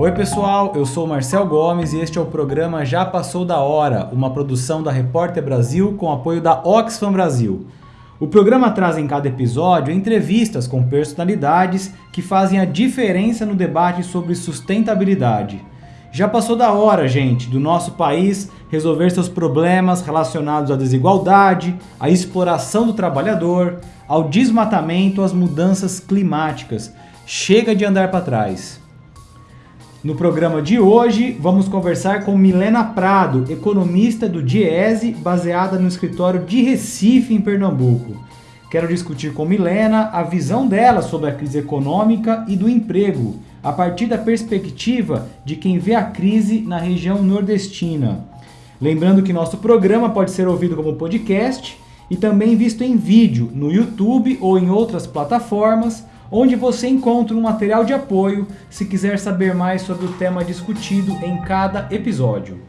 Oi pessoal, eu sou Marcel Gomes e este é o programa Já Passou da Hora, uma produção da Repórter Brasil com apoio da Oxfam Brasil. O programa traz em cada episódio entrevistas com personalidades que fazem a diferença no debate sobre sustentabilidade. Já passou da hora, gente, do nosso país resolver seus problemas relacionados à desigualdade, à exploração do trabalhador, ao desmatamento, às mudanças climáticas. Chega de andar para trás. No programa de hoje, vamos conversar com Milena Prado, economista do Diese, baseada no escritório de Recife, em Pernambuco. Quero discutir com Milena a visão dela sobre a crise econômica e do emprego, a partir da perspectiva de quem vê a crise na região nordestina. Lembrando que nosso programa pode ser ouvido como podcast e também visto em vídeo no YouTube ou em outras plataformas onde você encontra um material de apoio se quiser saber mais sobre o tema discutido em cada episódio.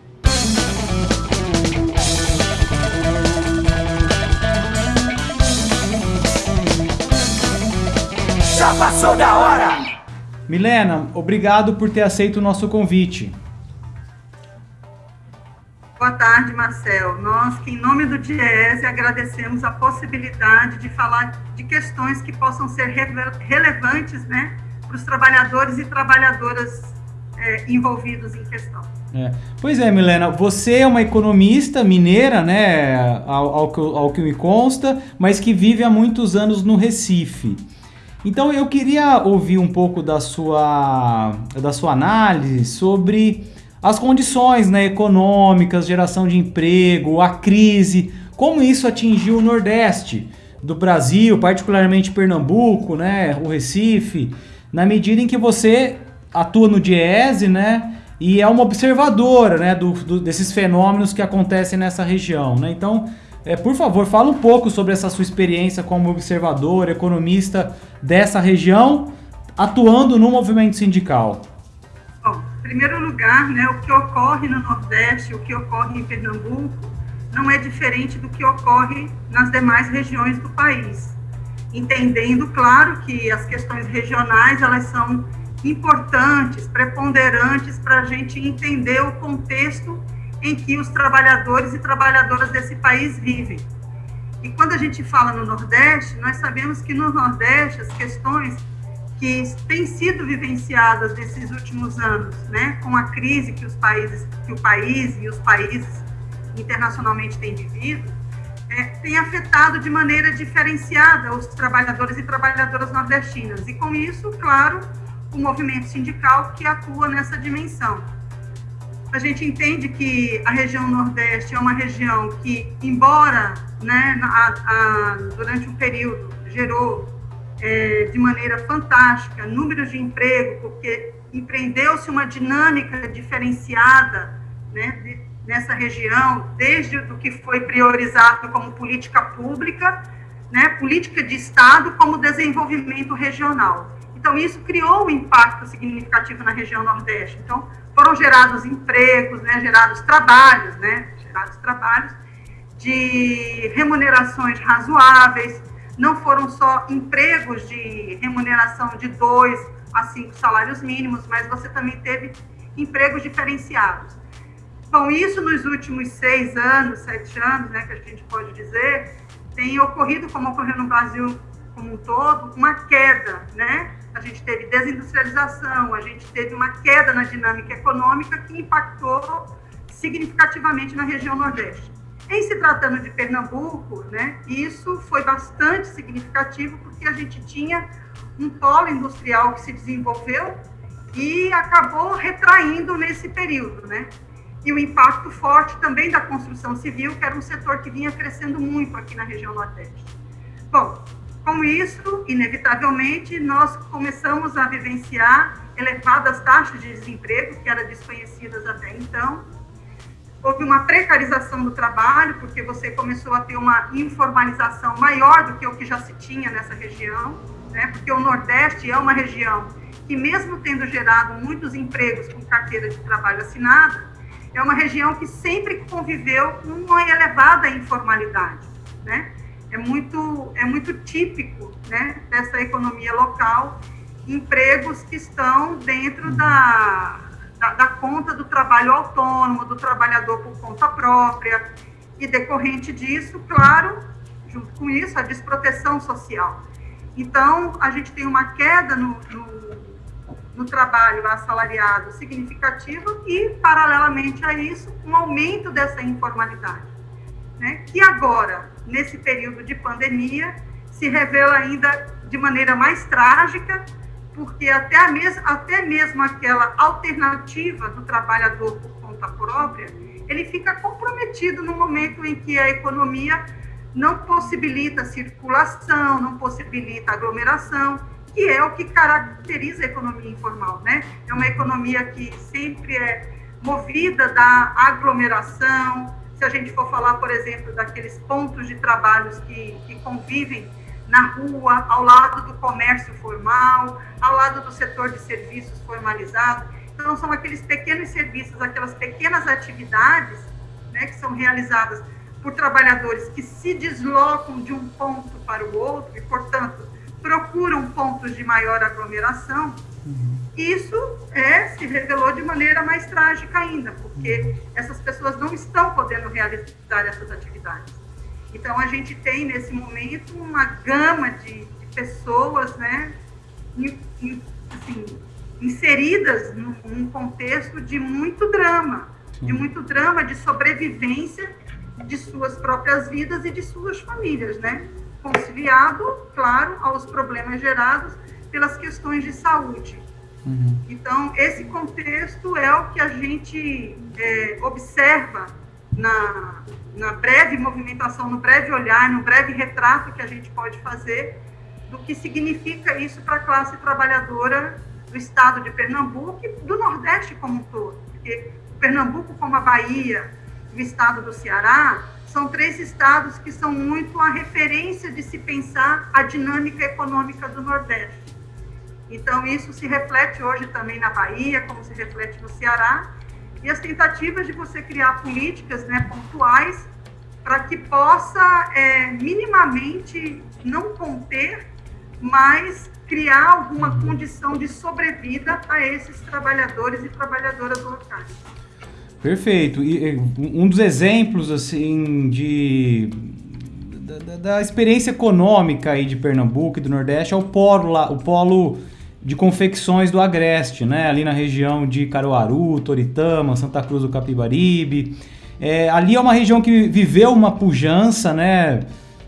Já passou da hora! Milena, obrigado por ter aceito o nosso convite. Boa tarde, Marcel. Nós, que em nome do DIESE, agradecemos a possibilidade de falar de questões que possam ser relevantes né, para os trabalhadores e trabalhadoras é, envolvidos em questão. É. Pois é, Milena, você é uma economista mineira, né, ao, ao, ao que me consta, mas que vive há muitos anos no Recife. Então eu queria ouvir um pouco da sua, da sua análise sobre as condições né, econômicas, geração de emprego, a crise, como isso atingiu o Nordeste do Brasil, particularmente Pernambuco, né, o Recife, na medida em que você atua no Diese, né, e é uma observadora, né, do, do, desses fenômenos que acontecem nessa região, né. Então, é, por favor, fala um pouco sobre essa sua experiência como observador, economista dessa região, atuando no movimento sindical primeiro lugar, né, o que ocorre no Nordeste, o que ocorre em Pernambuco, não é diferente do que ocorre nas demais regiões do país. Entendendo, claro, que as questões regionais, elas são importantes, preponderantes para a gente entender o contexto em que os trabalhadores e trabalhadoras desse país vivem. E quando a gente fala no Nordeste, nós sabemos que no Nordeste as questões que têm sido vivenciadas nesses últimos anos, né, com a crise que os países, que o país e os países internacionalmente têm vivido, é, tem afetado de maneira diferenciada os trabalhadores e trabalhadoras nordestinas. E com isso, claro, o movimento sindical que atua nessa dimensão. A gente entende que a região Nordeste é uma região que, embora né, a, a, durante um período gerou é, de maneira fantástica números de emprego, porque empreendeu-se uma dinâmica diferenciada né, de, nessa região, desde o que foi priorizado como política pública, né, política de Estado, como desenvolvimento regional. Então, isso criou um impacto significativo na região Nordeste. Então, foram gerados empregos, né, gerados trabalhos, né, gerados trabalhos de remunerações razoáveis, não foram só empregos de remuneração de dois a cinco salários mínimos, mas você também teve empregos diferenciados. Bom, isso nos últimos seis anos, sete anos, né, que a gente pode dizer, tem ocorrido, como ocorreu no Brasil como um todo, uma queda, né? A gente teve desindustrialização, a gente teve uma queda na dinâmica econômica que impactou significativamente na região Nordeste. Em se tratando de Pernambuco, né, isso foi bastante significativo porque a gente tinha um polo industrial que se desenvolveu e acabou retraindo nesse período, né? E o impacto forte também da construção civil, que era um setor que vinha crescendo muito aqui na região Nordeste. Bom, com isso, inevitavelmente, nós começamos a vivenciar elevadas taxas de desemprego, que eram desconhecidas até então, houve uma precarização do trabalho, porque você começou a ter uma informalização maior do que o que já se tinha nessa região, né? porque o Nordeste é uma região que, mesmo tendo gerado muitos empregos com carteira de trabalho assinada, é uma região que sempre conviveu com uma elevada informalidade. Né? É, muito, é muito típico né, dessa economia local empregos que estão dentro da, da, da, conta do trabalho autônomo, do trabalhador por conta própria, e decorrente disso, claro, junto com isso, a desproteção social. Então, a gente tem uma queda no, no, no trabalho assalariado significativo e, paralelamente a isso, um aumento dessa informalidade, né? que agora, nesse período de pandemia, se revela ainda de maneira mais trágica, porque até, a mes até mesmo aquela alternativa do trabalhador por conta própria, ele fica comprometido no momento em que a economia não possibilita circulação, não possibilita aglomeração, que é o que caracteriza a economia informal, né? É uma economia que sempre é movida da aglomeração. Se a gente for falar, por exemplo, daqueles pontos de trabalhos que, que convivem na rua, ao lado do comércio formal, ao lado do setor de serviços formalizado. Então, são aqueles pequenos serviços, aquelas pequenas atividades né, que são realizadas por trabalhadores que se deslocam de um ponto para o outro e, portanto, procuram pontos de maior aglomeração. Uhum. Isso é, se revelou de maneira mais trágica ainda, porque essas pessoas não estão podendo realizar essas atividades. Então, a gente tem, nesse momento, uma gama de, de pessoas né, in, in, assim, inseridas num, num, contexto de muito drama, de muito drama de sobrevivência de suas próprias vidas e de suas famílias, né? Conciliado, claro, aos problemas gerados pelas questões de saúde. Uhum. Então, esse contexto é o que a gente é, observa na, na breve movimentação, no breve olhar, no breve retrato que a gente pode fazer do que significa isso para a classe trabalhadora do estado de Pernambuco e do Nordeste como um todo. Porque Pernambuco, como a Bahia, o estado do Ceará, são três estados que são muito a referência de se pensar a dinâmica econômica do Nordeste. Então, isso se reflete hoje também na Bahia, como se reflete no Ceará, e as tentativas de você criar políticas né, pontuais para que possa é, minimamente não conter, mas criar alguma condição de sobrevida a esses trabalhadores e trabalhadoras locais. Perfeito. E um dos exemplos assim de da, da, experiência econômica aí de Pernambuco e do Nordeste é o polo lá, o polo de confecções do Agreste, né? Ali na região de Caruaru, Toritama, Santa Cruz do Capibaribe. É, ali é uma região que viveu uma pujança, né?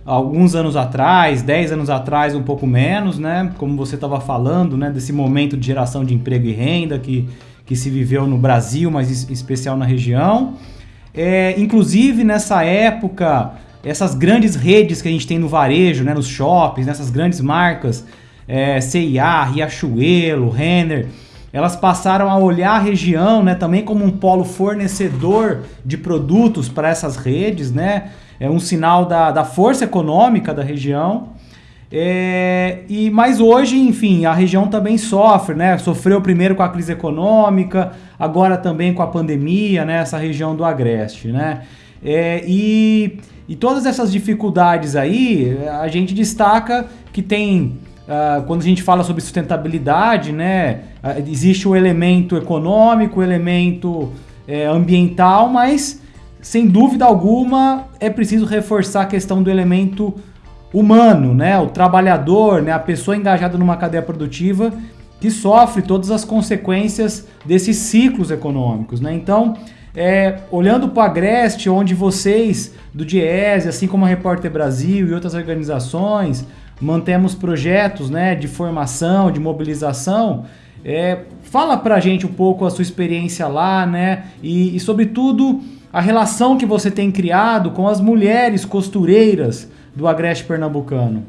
Alguns anos atrás, 10 anos atrás, um pouco menos, né? Como você estava falando, né? Desse momento de geração de emprego e renda que, que se viveu no Brasil, mas em especial na região. É, inclusive, nessa época, essas grandes redes que a gente tem no varejo, né? Nos shoppings, nessas grandes marcas é, CIA, Riachuelo, Renner, elas passaram a olhar a região né, também como um polo fornecedor de produtos para essas redes, né? É um sinal da, da força econômica da região. É, e mas hoje, enfim, a região também sofre, né? Sofreu primeiro com a crise econômica, agora também com a pandemia, né? Essa região do Agreste, né? É, e, e todas essas dificuldades aí, a gente destaca que tem Uh, quando a gente fala sobre sustentabilidade, né, uh, existe o elemento econômico, o elemento é, ambiental, mas sem dúvida alguma é preciso reforçar a questão do elemento humano, né, o trabalhador, né, a pessoa engajada numa cadeia produtiva que sofre todas as consequências desses ciclos econômicos, né? Então, é, olhando para a Agreste, onde vocês do Diese, assim como a Repórter Brasil e outras organizações mantemos projetos né, de formação, de mobilização. É, fala pra gente um pouco a sua experiência lá, né? E, e, sobretudo, a relação que você tem criado com as mulheres costureiras do Agreste Pernambucano.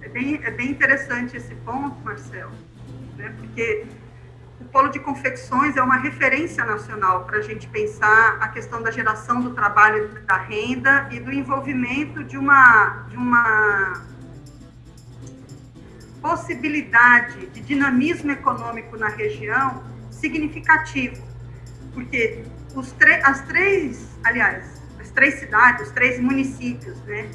É bem, é bem interessante esse ponto, Marcelo, né? porque o Polo de Confecções é uma referência nacional para a gente pensar a questão da geração do trabalho, da renda e do envolvimento de uma, de uma possibilidade de dinamismo econômico na região significativo, porque as três, aliás, as três cidades, os três municípios, né,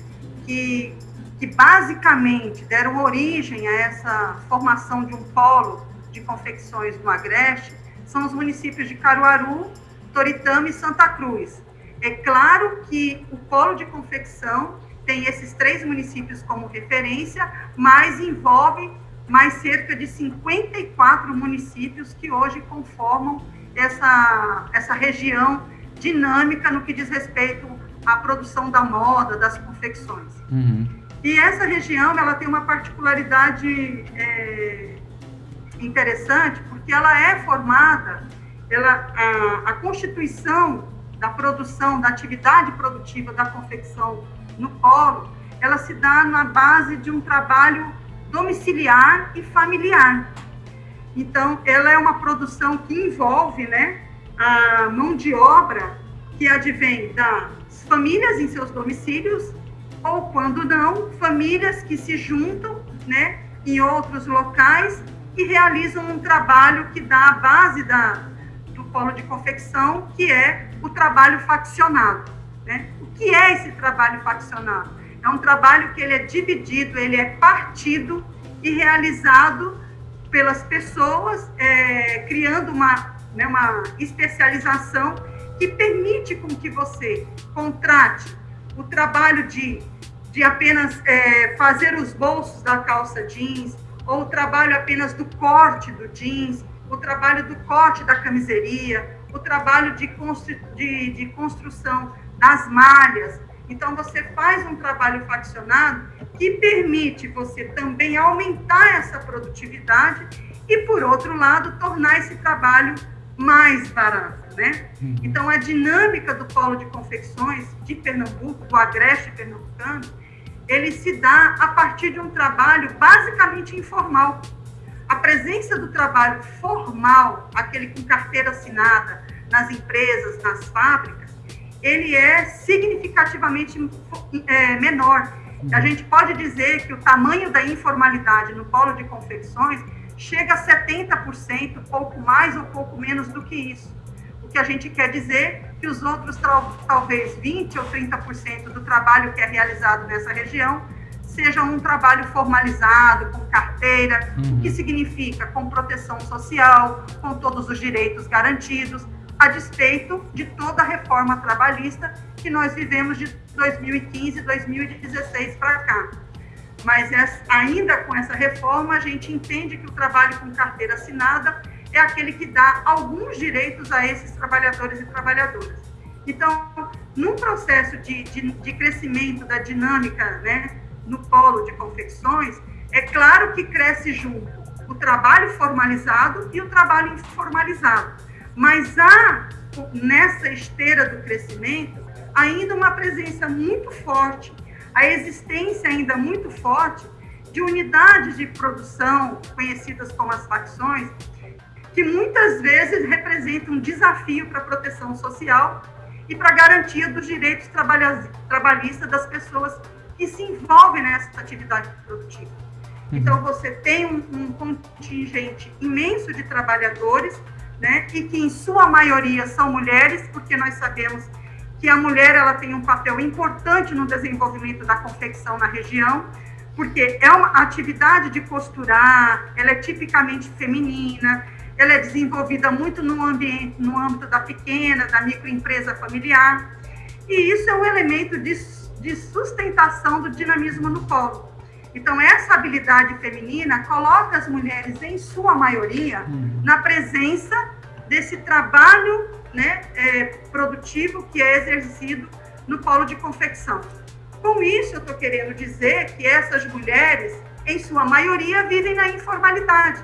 que que basicamente deram origem a essa formação de um polo de confecções no Agreste, são os municípios de Caruaru, Toritama e Santa Cruz. É claro que o polo de confecção tem esses três municípios como referência, mas envolve mais cerca de 54 municípios que hoje conformam essa, essa região dinâmica no que diz respeito à produção da moda, das confecções. Uhum. E essa região ela tem uma particularidade é, interessante, porque ela é formada, ela, a, a constituição da produção, da atividade produtiva da confecção no polo, ela se dá na base de um trabalho domiciliar e familiar. Então, ela é uma produção que envolve né, a mão de obra que advém das famílias em seus domicílios, ou quando não, famílias que se juntam né, em outros locais e realizam um trabalho que dá a base da, do polo de confecção, que é o trabalho faccionado. Né? Que é esse trabalho faccionado? É um trabalho que ele é dividido, ele é partido e realizado pelas pessoas, é, criando uma, né, uma especialização que permite com que você contrate o trabalho de, de apenas é, fazer os bolsos da calça jeans, ou o trabalho apenas do corte do jeans, o trabalho do corte da camiseria, o trabalho de, constru, de, de construção das malhas. Então, você faz um trabalho faccionado que permite você também aumentar essa produtividade e, por outro lado, tornar esse trabalho mais barato, né? Uhum. Então, a dinâmica do polo de confecções de Pernambuco, do Agreste pernambucano, ele se dá a partir de um trabalho basicamente informal. A presença do trabalho formal, aquele com carteira assinada nas empresas, nas fábricas, ele é significativamente é, menor. A uhum. gente pode dizer que o tamanho da informalidade no polo de confecções chega a 70%, pouco mais ou pouco menos do que isso. O que a gente quer dizer que os outros, talvez 20% ou 30% do trabalho que é realizado nessa região, seja um trabalho formalizado, com carteira, uhum. o que significa com proteção social, com todos os direitos garantidos, a despeito de toda a reforma trabalhista que nós vivemos de 2015, 2016 para cá. Mas ainda com essa reforma, a gente entende que o trabalho com carteira assinada é aquele que dá alguns direitos a esses trabalhadores e trabalhadoras. Então, num processo de, de, de crescimento da dinâmica né, no polo de confecções, é claro que cresce junto o trabalho formalizado e o trabalho informalizado mas há, nessa esteira do crescimento, ainda uma presença muito forte, a existência ainda muito forte de unidades de produção, conhecidas como as facções, que muitas vezes representam um desafio para a proteção social e para a garantia dos direitos trabalhistas das pessoas que se envolvem nessa atividade produtiva. Uhum. Então, você tem um, um contingente imenso de trabalhadores né? E que em sua maioria são mulheres, porque nós sabemos que a mulher ela tem um papel importante no desenvolvimento da confecção na região, porque é uma atividade de costurar, ela é tipicamente feminina, ela é desenvolvida muito no ambiente, no âmbito da pequena, da microempresa familiar, e isso é um elemento de, de sustentação do dinamismo no polo. Então, essa habilidade feminina coloca as mulheres, em sua maioria, uhum. na presença desse trabalho né, é, produtivo que é exercido no polo de confecção. Com isso, eu estou querendo dizer que essas mulheres, em sua maioria, vivem na informalidade.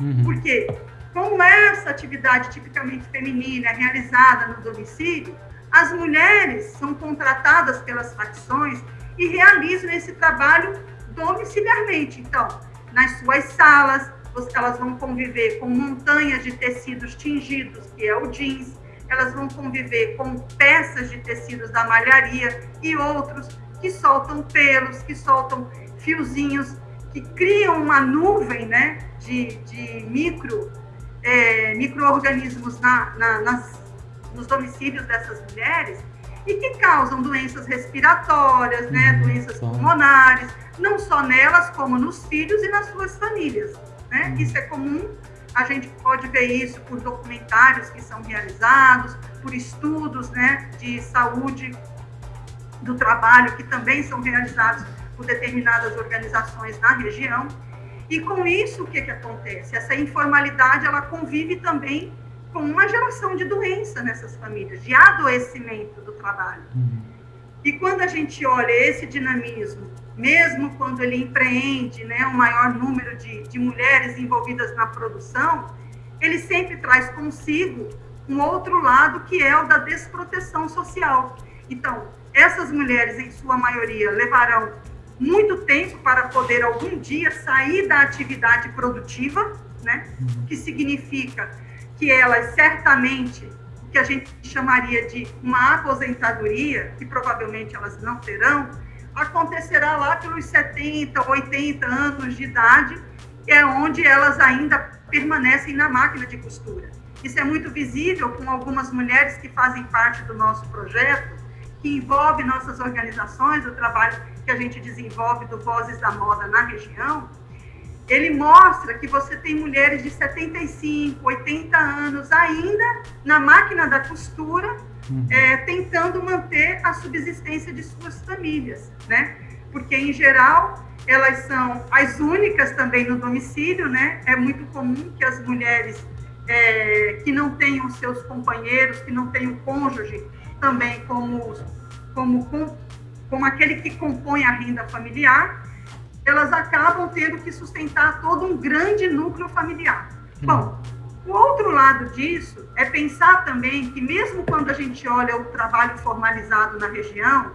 Uhum. Porque, como essa atividade tipicamente feminina é realizada no domicílio, as mulheres são contratadas pelas facções e realizam esse trabalho domiciliarmente. Então, nas suas salas, elas vão conviver com montanhas de tecidos tingidos, que é o jeans, elas vão conviver com peças de tecidos da malharia e outros que soltam pelos, que soltam fiozinhos, que criam uma nuvem né, de, de micro, é, micro-organismos na, na, nos domicílios dessas mulheres e que causam doenças respiratórias, né, uhum. doenças pulmonares, não só nelas, como nos filhos e nas suas famílias. Né? Uhum. Isso é comum, a gente pode ver isso por documentários que são realizados, por estudos né, de saúde do trabalho que também são realizados por determinadas organizações na região. E com isso, o que, que acontece? Essa informalidade, ela convive também com uma geração de doença nessas famílias, de adoecimento do trabalho. Uhum. E quando a gente olha esse dinamismo, mesmo quando ele empreende né, um maior número de, de mulheres envolvidas na produção, ele sempre traz consigo um outro lado que é o da desproteção social. Então, essas mulheres, em sua maioria, levarão muito tempo para poder algum dia sair da atividade produtiva, né? Que significa que elas certamente, que a gente chamaria de uma aposentadoria, que provavelmente elas não terão, acontecerá lá pelos 70, 80 anos de idade, é onde elas ainda permanecem na máquina de costura. Isso é muito visível com algumas mulheres que fazem parte do nosso projeto, que envolve nossas organizações, o trabalho que a gente desenvolve do Vozes da Moda na região, ele mostra que você tem mulheres de 75, 80 anos ainda na máquina da costura, uhum. é, tentando manter a subsistência de suas famílias, né? Porque, em geral, elas são as únicas também no domicílio, né? É muito comum que as mulheres é, que não tenham seus companheiros, que não tenham cônjuge, também como, como, como aquele que compõe a renda familiar, elas acabam tendo que sustentar todo um grande núcleo familiar. Hum. Bom, o outro lado disso é pensar também que, mesmo quando a gente olha o trabalho formalizado na região,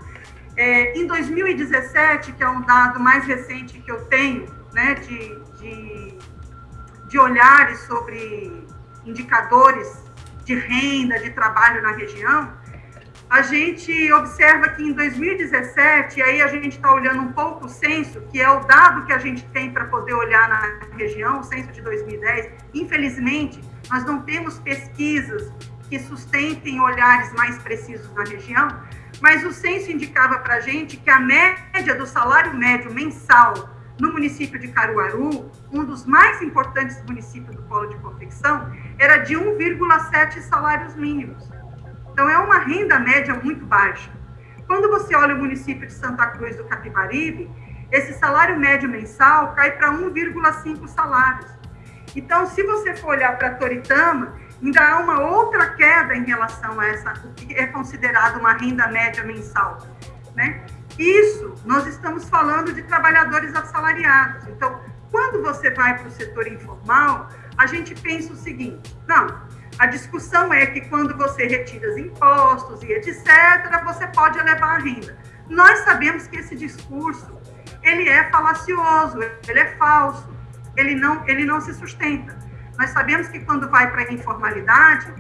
é, em 2017, que é um dado mais recente que eu tenho, né, de, de, de olhares sobre indicadores de renda, de trabalho na região, a gente observa que em 2017, aí a gente está olhando um pouco o censo, que é o dado que a gente tem para poder olhar na região, o censo de 2010. Infelizmente, nós não temos pesquisas que sustentem olhares mais precisos na região, mas o censo indicava para a gente que a média do salário médio mensal no município de Caruaru, um dos mais importantes municípios do polo de confecção, era de 1,7 salários mínimos. Então, é uma renda média muito baixa. Quando você olha o município de Santa Cruz do Capibaribe, esse salário médio mensal cai para 1,5 salários. Então, se você for olhar para Toritama, ainda há uma outra queda em relação a essa, o que é considerado uma renda média mensal. Né? Isso, nós estamos falando de trabalhadores assalariados. Então, quando você vai para o setor informal, a gente pensa o seguinte: não, a discussão é que quando você retira os impostos e etc., você pode elevar a renda. Nós sabemos que esse discurso ele é falacioso, ele é falso, ele não, ele não se sustenta. Nós sabemos que quando vai para a informalidade,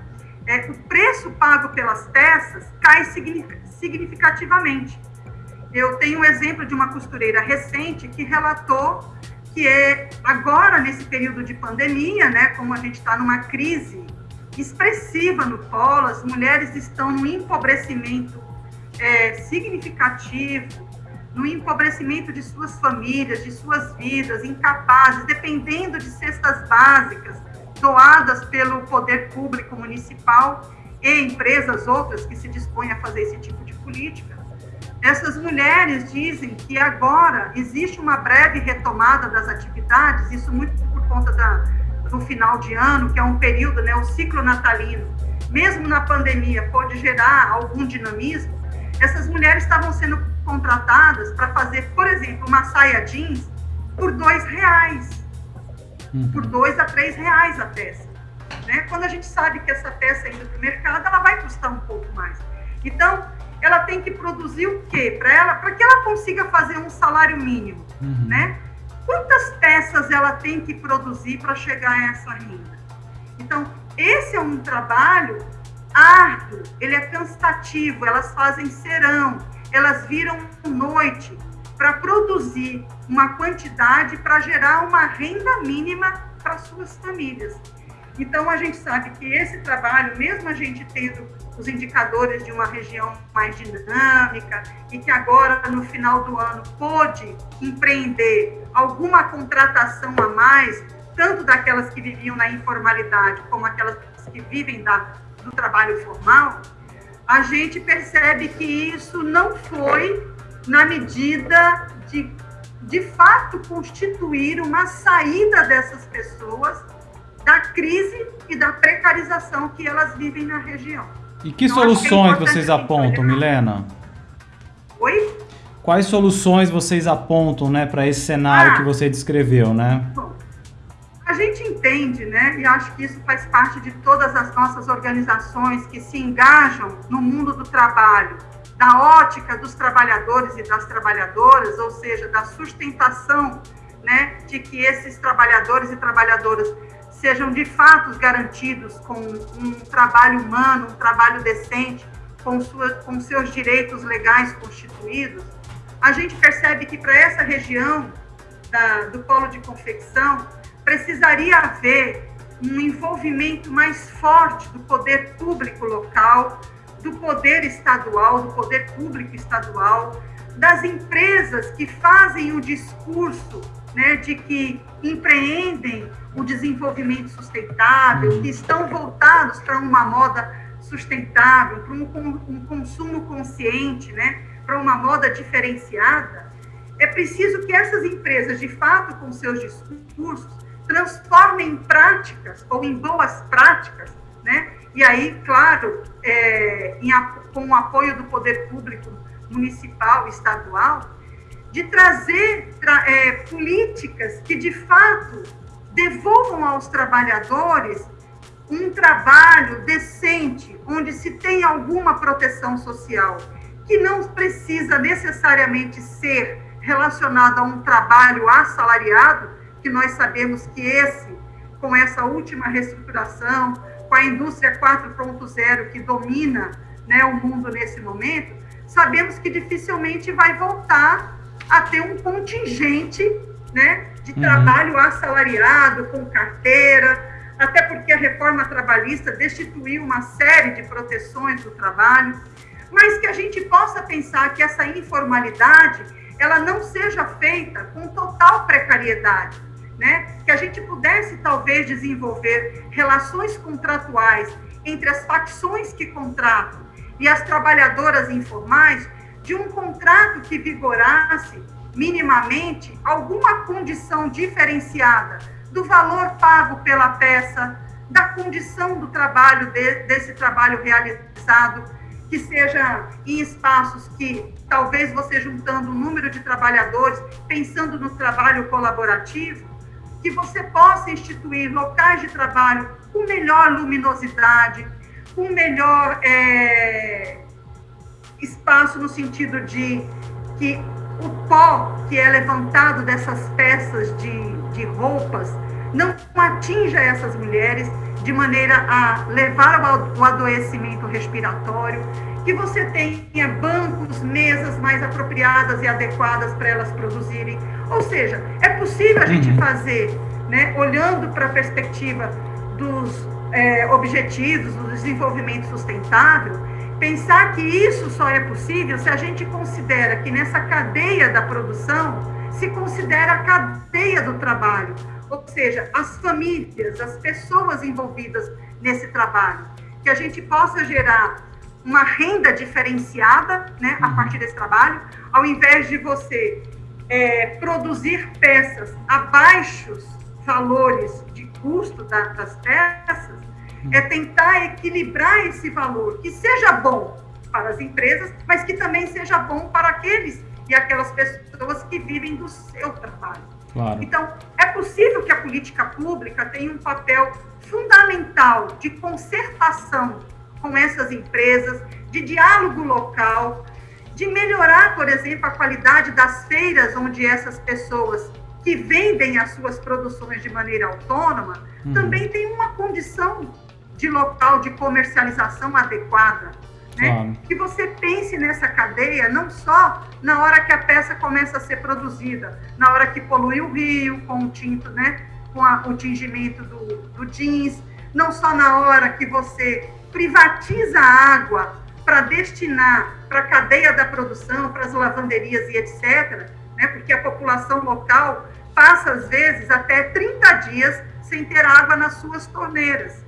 é, o preço pago pelas peças cai significativamente. Eu tenho um exemplo de uma costureira recente que relatou que é agora, nesse período de pandemia, né, como a gente está numa crise expressiva no polo, as mulheres estão no empobrecimento é, significativo, no empobrecimento de suas famílias, de suas vidas, incapazes, dependendo de cestas básicas doadas pelo poder público municipal e empresas outras que se dispõem a fazer esse tipo de política. Essas mulheres dizem que agora existe uma breve retomada das atividades, isso muito por conta da, do final de ano, que é um período, né, o ciclo natalino, mesmo na pandemia, pode gerar algum dinamismo, essas mulheres estavam sendo contratadas para fazer, por exemplo, uma saia jeans por dois reais, uhum. por dois a três reais a peça. Né? Quando a gente sabe que essa peça indo para o mercado, ela vai custar um pouco mais. Então, ela tem que produzir o quê? Para ela, para que ela consiga fazer um salário mínimo, uhum. né? Quantas peças ela tem que produzir para chegar a essa renda. Então, esse é um trabalho árduo, ele é cansativo, elas fazem serão, elas viram noite para produzir uma quantidade para gerar uma renda mínima para suas famílias. Então, a gente sabe que esse trabalho, mesmo a gente tendo os indicadores de uma região mais dinâmica e que agora, no final do ano, pôde empreender alguma contratação a mais, tanto daquelas que viviam na informalidade como aquelas que vivem da, do trabalho formal, a gente percebe que isso não foi na medida de, de fato, constituir uma saída dessas pessoas da crise e da precarização que elas vivem na região. E que então, soluções que é vocês apontam, Milena? Oi? Quais soluções vocês apontam, né, para esse cenário ah, que você descreveu, né? A gente entende, né, e acho que isso faz parte de todas as nossas organizações que se engajam no mundo do trabalho, da ótica dos trabalhadores e das trabalhadoras, ou seja, da sustentação, né, de que esses trabalhadores e trabalhadoras sejam de fato garantidos com um trabalho humano, um trabalho decente, com, sua, com seus direitos legais constituídos, a gente percebe que para essa região da, do polo de confecção precisaria haver um envolvimento mais forte do poder público local, do poder estadual, do poder público estadual, das empresas que fazem o discurso né, de que empreendem o desenvolvimento sustentável, que estão voltados para uma moda sustentável, para um, um consumo consciente, né, para uma moda diferenciada, é preciso que essas empresas, de fato, com seus discursos, transformem em práticas ou em boas práticas, né? E aí, claro, é, em, com o apoio do poder público municipal, estadual, de trazer tra, é, políticas que, de fato, devolvam aos trabalhadores um trabalho decente, onde se tem alguma proteção social, que não precisa necessariamente ser relacionado a um trabalho assalariado, que nós sabemos que esse, com essa última reestruturação, com a indústria 4.0 que domina né, o mundo nesse momento, sabemos que dificilmente vai voltar a ter um contingente né, de uhum. trabalho assalariado, com carteira, até porque a reforma trabalhista destituiu uma série de proteções do trabalho, mas que a gente possa pensar que essa informalidade ela não seja feita com total precariedade, né? Que a gente pudesse talvez desenvolver relações contratuais entre as facções que contratam e as trabalhadoras informais de um contrato que vigorasse minimamente alguma condição diferenciada do valor pago pela peça, da condição do trabalho, de, desse trabalho realizado, que seja em espaços que talvez você juntando o número de trabalhadores, pensando no trabalho colaborativo, que você possa instituir locais de trabalho com melhor luminosidade, com melhor é, espaço no sentido de que o pó que é levantado dessas peças de, de roupas não atinja essas mulheres de maneira a levar o adoecimento respiratório, que você tenha bancos, mesas mais apropriadas e adequadas para elas produzirem. Ou seja, é possível a gente uhum. fazer, né, olhando para a perspectiva dos é, objetivos do desenvolvimento sustentável, Pensar que isso só é possível se a gente considera que nessa cadeia da produção se considera a cadeia do trabalho, ou seja, as famílias, as pessoas envolvidas nesse trabalho, que a gente possa gerar uma renda diferenciada, né, a uhum. partir desse trabalho, ao invés de você é, produzir peças a baixos valores de custo da, das peças, é tentar equilibrar esse valor, que seja bom para as empresas, mas que também seja bom para aqueles e aquelas pessoas que vivem do seu trabalho. Claro. Então, é possível que a política pública tenha um papel fundamental de concertação com essas empresas, de diálogo local, de melhorar, por exemplo, a qualidade das feiras onde essas pessoas que vendem as suas produções de maneira autônoma uhum. também têm uma condição de local de comercialização adequada. Né? Claro. Que você pense nessa cadeia não só na hora que a peça começa a ser produzida, na hora que polui o rio com o tinto, né? com a, o tingimento do, do jeans, não só na hora que você privatiza a água para destinar para a cadeia da produção, para as lavanderias e etc., né, porque a população local passa, às vezes, até 30 dias sem ter água nas suas torneiras.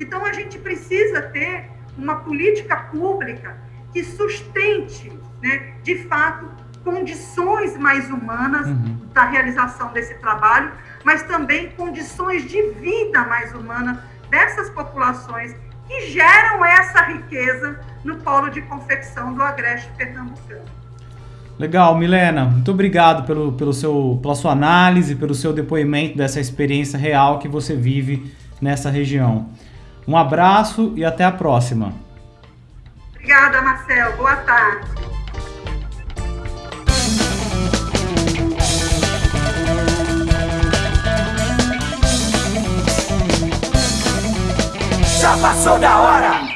Então, a gente precisa ter uma política pública que sustente, né, de fato, condições mais humanas uhum. da realização desse trabalho, mas também condições de vida mais humana dessas populações que geram essa riqueza no polo de confecção do agreste pernambucano. Legal, Milena, muito obrigado pelo, pelo seu, pela sua análise, pelo seu depoimento dessa experiência real que você vive nessa região. Um abraço e até a próxima. Obrigada, Marcel. Boa tarde. Já passou da hora!